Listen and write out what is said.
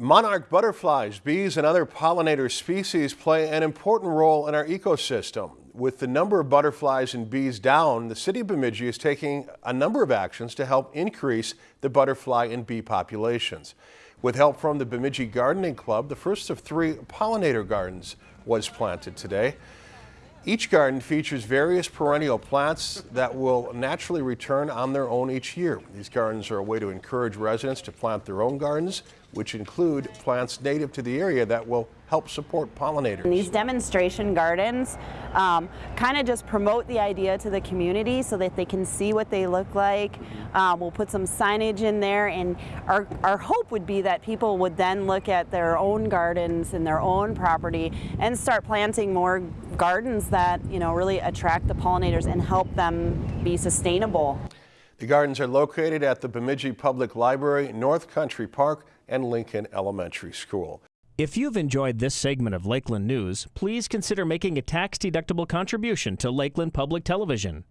Monarch butterflies, bees, and other pollinator species play an important role in our ecosystem. With the number of butterflies and bees down, the city of Bemidji is taking a number of actions to help increase the butterfly and bee populations. With help from the Bemidji Gardening Club, the first of three pollinator gardens was planted today. Each garden features various perennial plants that will naturally return on their own each year. These gardens are a way to encourage residents to plant their own gardens, which include plants native to the area that will help support pollinators. And these demonstration gardens um, kind of just promote the idea to the community so that they can see what they look like. Um, we'll put some signage in there and our, our hope would be that people would then look at their own gardens and their own property and start planting more gardens that you know really attract the pollinators and help them be sustainable. The gardens are located at the Bemidji Public Library, North Country Park, and Lincoln Elementary School. If you've enjoyed this segment of Lakeland News, please consider making a tax-deductible contribution to Lakeland Public Television.